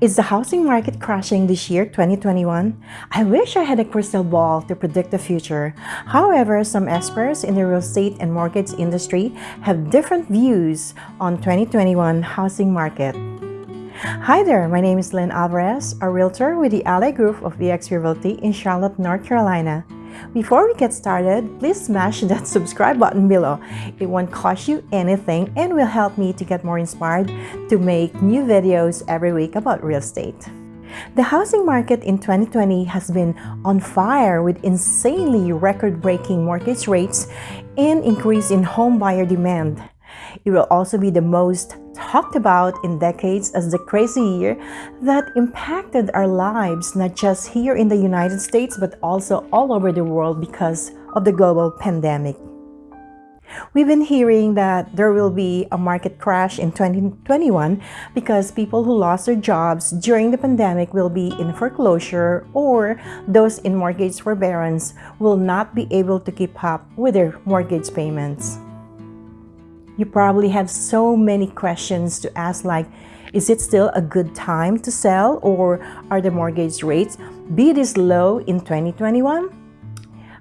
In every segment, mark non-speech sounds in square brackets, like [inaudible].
Is the housing market crashing this year, 2021? I wish I had a crystal ball to predict the future. However, some experts in the real estate and mortgage industry have different views on 2021 housing market. Hi there, my name is Lynn Alvarez, a realtor with the Ally Group of eXp Realty in Charlotte, North Carolina. Before we get started, please smash that [laughs] subscribe button below. It won't cost you anything and will help me to get more inspired to make new videos every week about real estate. The housing market in 2020 has been on fire with insanely record-breaking mortgage rates and increase in home buyer demand. It will also be the most talked about in decades as the crazy year that impacted our lives not just here in the United States but also all over the world because of the global pandemic. We've been hearing that there will be a market crash in 2021 because people who lost their jobs during the pandemic will be in foreclosure or those in mortgage forbearance will not be able to keep up with their mortgage payments. You probably have so many questions to ask like, is it still a good time to sell or are the mortgage rates be this low in 2021?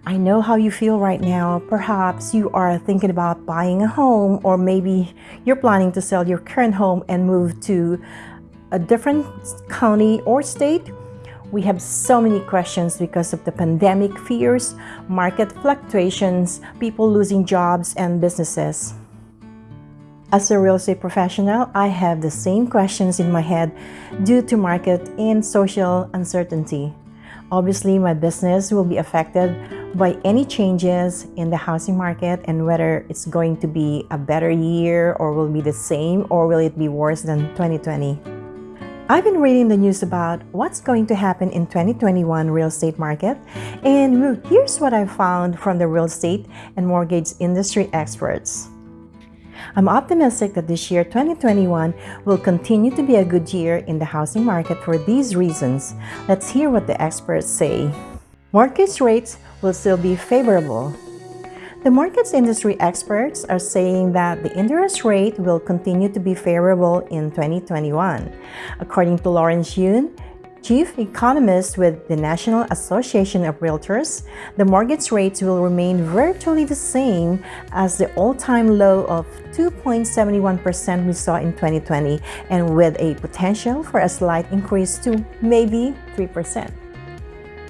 I know how you feel right now. Perhaps you are thinking about buying a home or maybe you're planning to sell your current home and move to a different county or state. We have so many questions because of the pandemic fears, market fluctuations, people losing jobs and businesses. As a real estate professional, I have the same questions in my head due to market and social uncertainty. Obviously, my business will be affected by any changes in the housing market and whether it's going to be a better year or will be the same or will it be worse than 2020. I've been reading the news about what's going to happen in 2021 real estate market and here's what I found from the real estate and mortgage industry experts. I'm optimistic that this year, 2021, will continue to be a good year in the housing market for these reasons. Let's hear what the experts say. Mortgage rates will still be favorable. The mortgage industry experts are saying that the interest rate will continue to be favorable in 2021. According to Lawrence Yun, Chief Economist with the National Association of Realtors, the mortgage rates will remain virtually the same as the all-time low of 2.71% we saw in 2020 and with a potential for a slight increase to maybe 3%.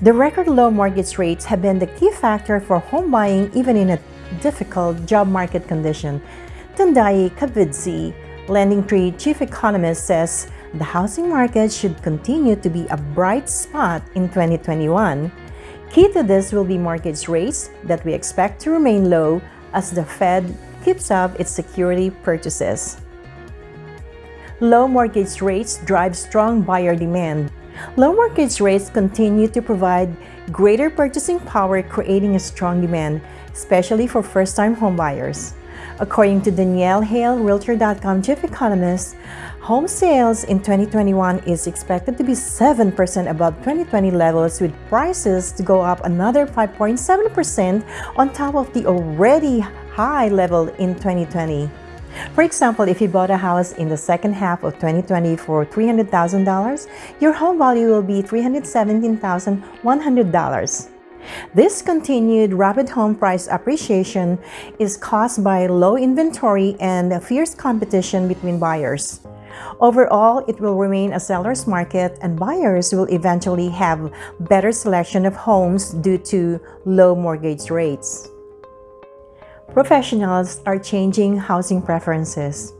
The record low mortgage rates have been the key factor for home buying even in a difficult job market condition. Tendayi Kapfidze, LendingTree chief economist says the housing market should continue to be a bright spot in 2021. Key to this will be mortgage rates that we expect to remain low as the Fed keeps up its security purchases. Low mortgage rates drive strong buyer demand. Low mortgage rates continue to provide greater purchasing power creating a strong demand, especially for first-time homebuyers. According to Danielle Hale, Realtor.com chief economist, home sales in 2021 is expected to be 7% above 2020 levels with prices to go up another 5.7% on top of the already high level in 2020. For example, if you bought a house in the second half of 2020 for $300,000, your home value will be $317,100. This continued rapid home price appreciation is caused by low inventory and fierce competition between buyers. Overall, it will remain a seller's market and buyers will eventually have better selection of homes due to low mortgage rates. Professionals are changing housing preferences.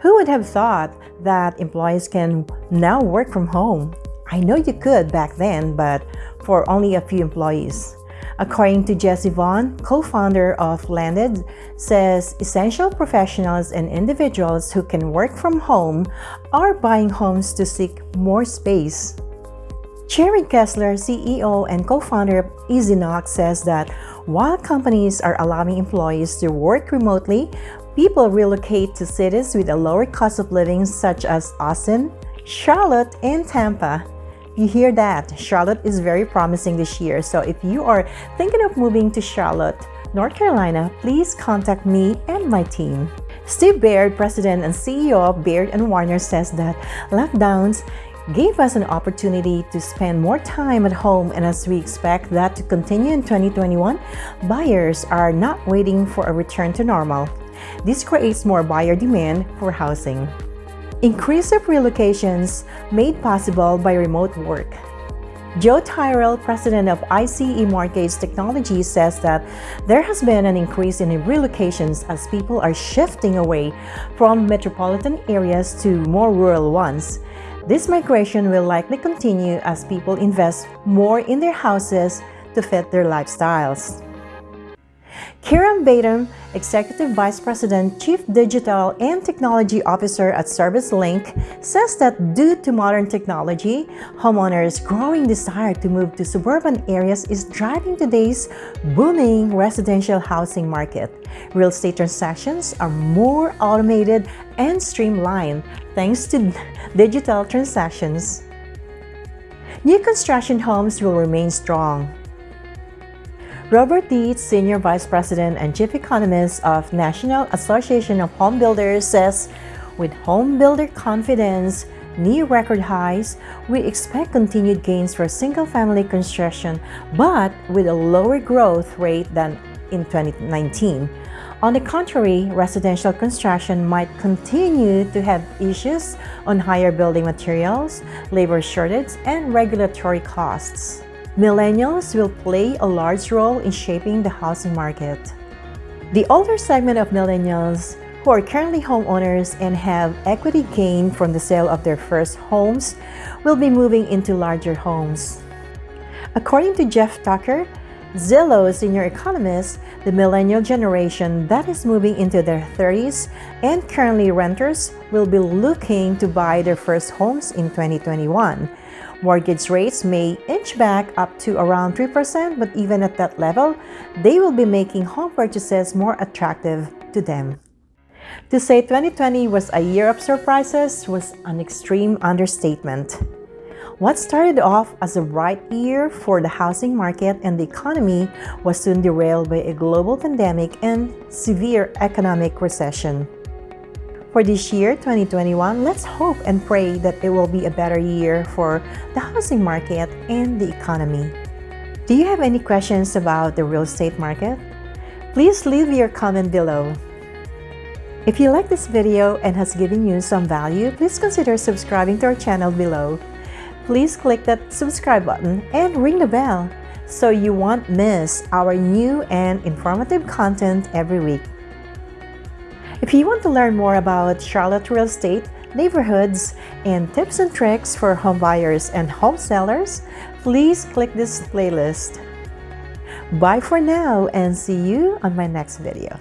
Who would have thought that employees can now work from home? I know you could back then, but for only a few employees. According to Jesse Vaughn, co-founder of Landed, says essential professionals and individuals who can work from home are buying homes to seek more space. Jared Kessler, CEO and co-founder of EasyKnock, says that while companies are allowing employees to work remotely, people relocate to cities with a lower cost of living such as Austin, Charlotte, and Tampa. You hear that? Charlotte is very promising this year. So if you are thinking of moving to Charlotte, North Carolina, please contact me and my team. Steve Baird, President and CEO of Baird & Warner says that lockdowns gave us an opportunity to spend more time at home and as we expect that to continue in 2021, buyers are not waiting for a return to normal. This creates more buyer demand for housing. Increase of relocations made possible by remote work. Joe Tyrell, president of ICE Mortgage Technology, says that there has been an increase in relocations as people are shifting away from metropolitan areas to more rural ones. This migration will likely continue as people invest more in their houses to fit their lifestyles. Kiran Badam, Executive Vice President, Chief Digital and Technology Officer at ServiceLink, says that due to modern technology, homeowners' growing desire to move to suburban areas is driving today's booming residential housing market. Real estate transactions are more automated and streamlined thanks to digital transactions. New construction homes will remain strong. Robert Dietz, Senior Vice President and Chief Economist of National Association of Home Builders says, with home builder confidence near record highs, we expect continued gains for single-family construction, but with a lower growth rate than in 2019. On the contrary, residential construction might continue to have issues on higher building materials, labor shortage, and regulatory costs. Millennials will play a large role in shaping the housing market. The older segment of millennials who are currently homeowners and have equity gain from the sale of their first homes will be moving into larger homes. According to Jeff Tucker, Zillow senior economist, the millennial generation that is moving into their 30s and currently renters will be looking to buy their first homes in 2021 Mortgage rates may inch back up to around 3%, but even at that level, they will be making home purchases more attractive to them. To say 2020 was a year of surprises was an extreme understatement. What started off as a bright year for the housing market and the economy was soon derailed by a global pandemic and severe economic recession. For this year, 2021, let's hope and pray that it will be a better year for the housing market and the economy. Do you have any questions about the real estate market? Please leave your comment below. If you like this video and has given you some value, please consider subscribing to our channel below. Please click that subscribe button and ring the bell so you won't miss our new and informative content every week. If you want to learn more about Charlotte real estate, neighborhoods, and tips and tricks for home buyers and home sellers, please click this playlist. Bye for now and see you on my next video.